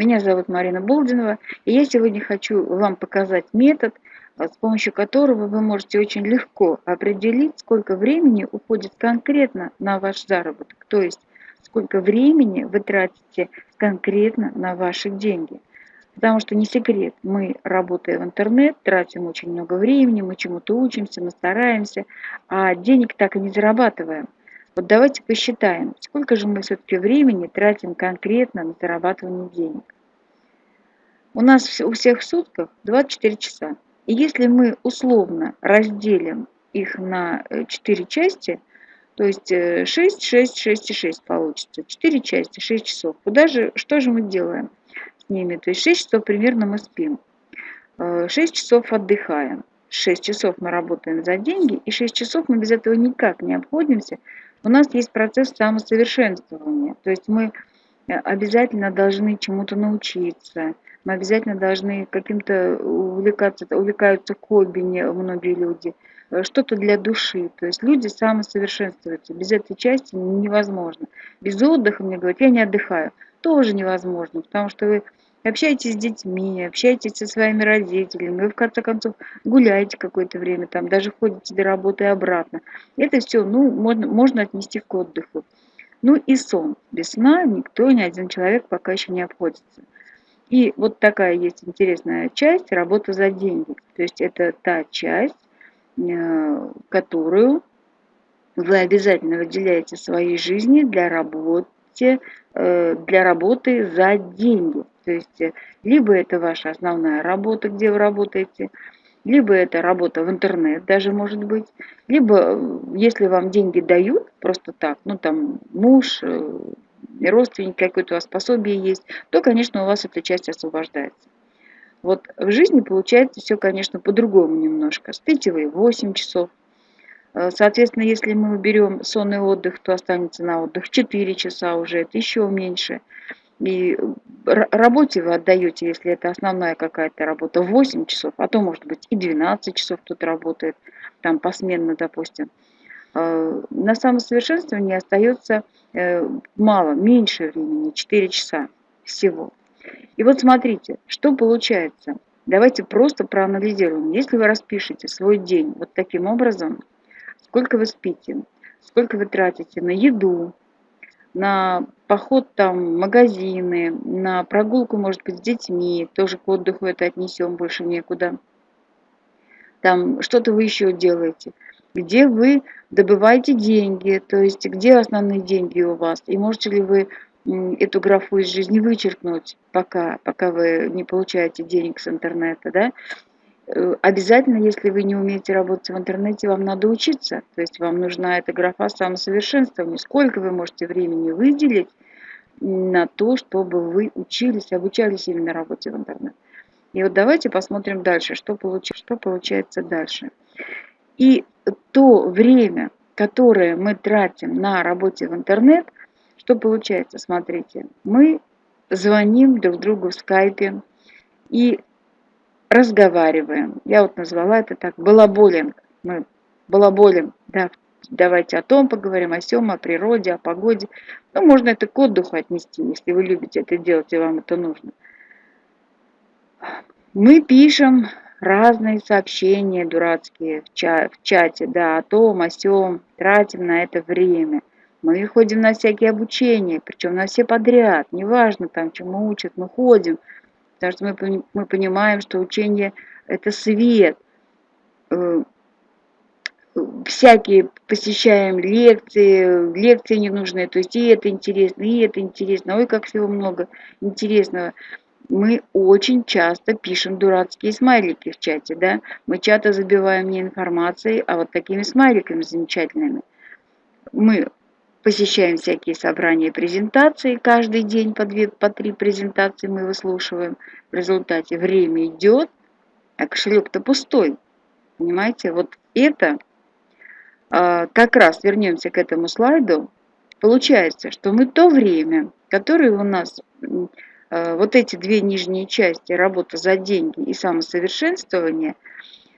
Меня зовут Марина Болдинова, и я сегодня хочу вам показать метод, а, с помощью которого вы можете очень легко определить, сколько времени уходит конкретно на ваш заработок, то есть сколько времени вы тратите конкретно на ваши деньги. Потому что не секрет, мы, работая в интернет, тратим очень много времени, мы чему-то учимся, мы стараемся, а денег так и не зарабатываем. Вот давайте посчитаем, сколько же мы все-таки времени тратим конкретно на зарабатывание денег. У нас у всех в сутках 24 часа. И если мы условно разделим их на 4 э, части, то есть 6, 6, 6 и 6 получится. 4 части, 6 часов. Куда же, что же мы делаем с ними? То есть 6 часов примерно мы спим. 6 э, часов отдыхаем. 6 часов мы работаем за деньги, и 6 часов мы без этого никак не обходимся, у нас есть процесс самосовершенствования. То есть мы э, обязательно должны чему-то научиться, мы обязательно должны каким-то увлекаться, увлекаются хобби многие люди, э, что-то для души. То есть люди самосовершенствуются. Без этой части невозможно. Без отдыха, мне говорят, я не отдыхаю. Тоже невозможно, потому что вы общаетесь с детьми, общаетесь со своими родителями, вы в конце концов гуляете какое-то время, там даже ходите до работы и обратно. Это все, ну, можно, можно отнести к отдыху. Ну и сон. Без сна никто, ни один человек пока еще не обходится. И вот такая есть интересная часть – работа за деньги. То есть это та часть, э, которую вы обязательно выделяете своей жизни для работы, э, для работы за деньги. То есть э, либо это ваша основная работа, где вы работаете, либо это работа в интернет даже может быть, либо э, если вам деньги дают просто так, ну там муж, э, родственник какой-то у вас пособие есть, то, конечно, у вас эта часть освобождается. Вот в жизни получается все, конечно, по-другому немножко. Спите вы 8 часов. Соответственно, если мы уберем сонный отдых, то останется на отдых 4 часа уже, это еще меньше. И работе вы отдаете, если это основная какая-то работа, 8 часов, а то, может быть, и 12 часов тут работает, там посменно, допустим. А, на самосовершенствование остается э, мало, меньше времени, 4 часа всего. И вот смотрите, что получается. Давайте просто проанализируем. Если вы распишете свой день вот таким образом, сколько вы спите, сколько вы тратите на еду, на поход там в магазины, на прогулку, может быть, с детьми, тоже к отдыху это отнесем, больше некуда. Там что-то вы еще делаете. Где вы добываете деньги, то есть где основные деньги у вас, и можете ли вы эту графу из жизни вычеркнуть, пока, пока вы не получаете денег с интернета, да, обязательно, если вы не умеете работать в интернете, вам надо учиться. То есть вам нужна эта графа самосовершенствования. Сколько вы можете времени выделить на то, чтобы вы учились, обучались именно работе в интернете. И вот давайте посмотрим дальше, что, получ... что получается дальше. И то время, которое мы тратим на работе в интернет, что получается, смотрите, мы звоним друг другу в скайпе, и разговариваем. Я вот назвала это так, балаболинг. Мы балаболим, да, давайте о том поговорим, о сём, о природе, о погоде. Ну, можно это к отдыху отнести, если вы любите это делать и вам это нужно. Мы пишем разные сообщения дурацкие в, ча в чате, да, о том, о сём, тратим на это время. Мы ходим на всякие обучения, причем на все подряд, неважно там, чему учат, мы ходим, Потому что мы, мы понимаем, что учение – это свет. Э, всякие посещаем лекции, лекции ненужные, то есть и это интересно, и это интересно. Ой, как всего много интересного. Мы очень часто пишем дурацкие смайлики в чате, да. Мы часто забиваем не информацией, а вот такими смайликами замечательными. Мы посещаем всякие собрания презентации, каждый день по, две, по три презентации мы выслушиваем. В результате время идет, а кошелек-то пустой. Понимаете, вот это, а, как раз вернемся к этому слайду, получается, что мы то время, которое у нас, а, вот эти две нижние части, работа за деньги и самосовершенствование,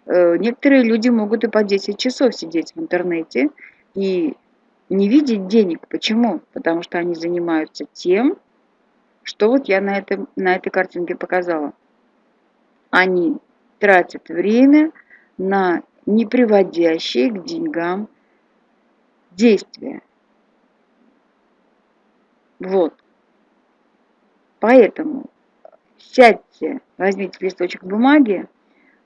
э, некоторые люди могут и по 10 часов сидеть в интернете и не видеть денег. Почему? Потому что они занимаются тем, что вот я на, этом, на этой картинке показала. Они тратят время на неприводящие к деньгам действия. Вот. Поэтому сядьте, возьмите листочек бумаги,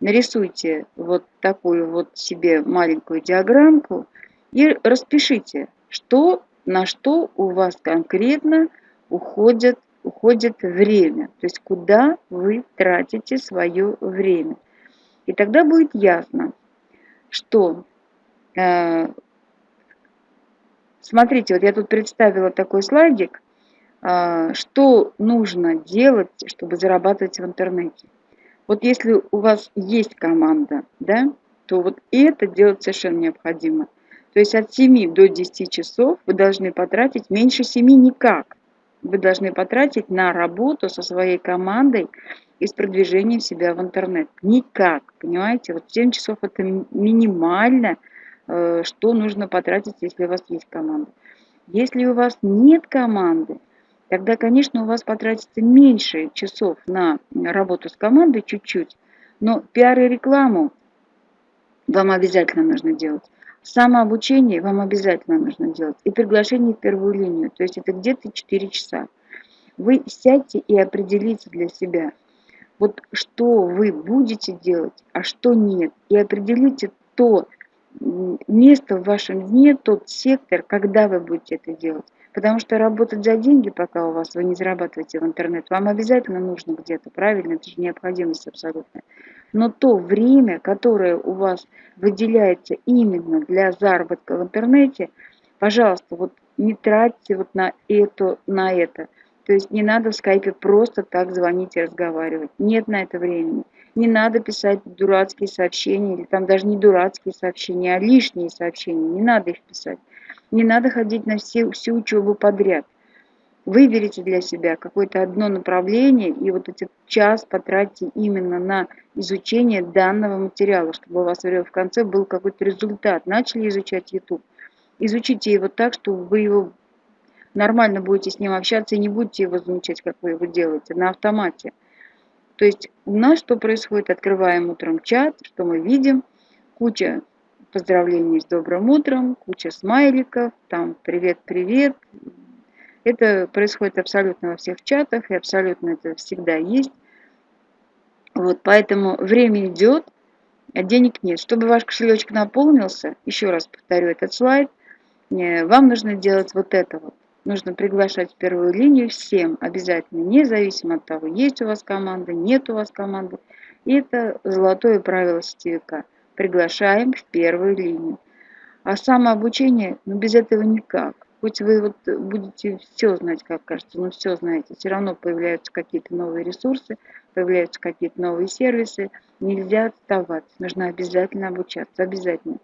нарисуйте вот такую вот себе маленькую диаграммку и распишите, что, на что у вас конкретно уходит, уходит время, то есть куда вы тратите свое время. И тогда будет ясно, что, э, смотрите, вот я тут представила такой слайдик, э, что нужно делать, чтобы зарабатывать в интернете. Вот если у вас есть команда, да, то вот это делать совершенно необходимо. То есть от 7 до 10 часов вы должны потратить меньше 7 никак. Вы должны потратить на работу со своей командой и с продвижением себя в интернет. Никак, понимаете? Вот 7 часов это минимально, э, что нужно потратить, если у вас есть команда. Если у вас нет команды, тогда, конечно, у вас потратится меньше часов на работу с командой чуть-чуть, но пиар и рекламу вам обязательно нужно делать. Самообучение вам обязательно нужно делать. И приглашение в первую линию, то есть это где-то 4 часа. Вы сядьте и определите для себя, вот что вы будете делать, а что нет. И определите то место в вашем дне, тот сектор, когда вы будете это делать. Потому что работать за деньги, пока у вас вы не зарабатываете в интернет, вам обязательно нужно где-то, правильно? Это же необходимость абсолютная. Но то время, которое у вас выделяется именно для заработка в интернете, пожалуйста, вот не тратьте вот на это, на это. То есть не надо в скайпе просто так звонить и разговаривать. Нет на это времени. Не надо писать дурацкие сообщения, или там даже не дурацкие сообщения, а лишние сообщения. Не надо их писать. Не надо ходить на все, всю учебу подряд. Выберите для себя какое-то одно направление и вот этот час потратьте именно на изучение данного материала, чтобы у вас в конце был какой-то результат. Начали изучать YouTube. Изучите его так, чтобы вы его нормально будете с ним общаться и не будете его замечать, как вы его делаете, на автомате. То есть у нас что происходит? Открываем утром чат, что мы видим? Куча поздравлений с добрым утром, куча смайликов, там привет-привет. Это происходит абсолютно во всех чатах, и абсолютно это всегда есть. Вот, поэтому время идет, а денег нет. Чтобы ваш кошелечек наполнился, еще раз повторю этот слайд, э, вам нужно делать вот это вот. Нужно приглашать в первую линию всем обязательно, независимо от того, есть у вас команда, нет у вас команды. И это золотое правило сетевика – приглашаем в первую линию. А самообучение, ну без этого никак. Хоть вы вот будете все знать, как кажется, но все знаете, все равно появляются какие-то новые ресурсы, появляются какие-то новые сервисы. Нельзя отставать, нужно обязательно обучаться, обязательно.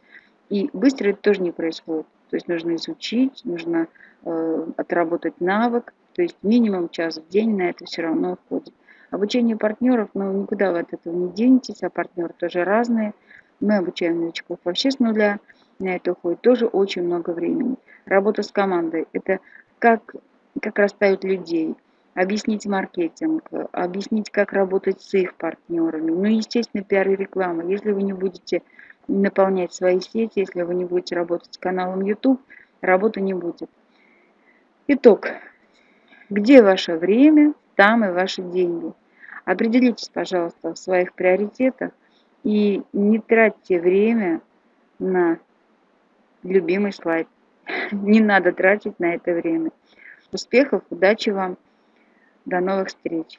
И быстро это тоже не происходит. То есть нужно изучить, нужно э, отработать навык, то есть минимум час в день на это все равно уходит. Обучение партнеров, ну никуда вы от этого не денетесь, а партнеры тоже разные. Мы обучаем новичков вообще с нуля. На это уходит тоже очень много времени. Работа с командой – это как, как расставить людей, объяснить маркетинг, объяснить, как работать с их партнерами. Ну, естественно, пиар и реклама. Если вы не будете наполнять свои сети, если вы не будете работать с каналом YouTube, работы не будет. Итог. Где ваше время, там и ваши деньги. Определитесь, пожалуйста, в своих приоритетах и не тратьте время на любимый слайд. Не надо тратить на это время. Успехов, удачи вам. До новых встреч.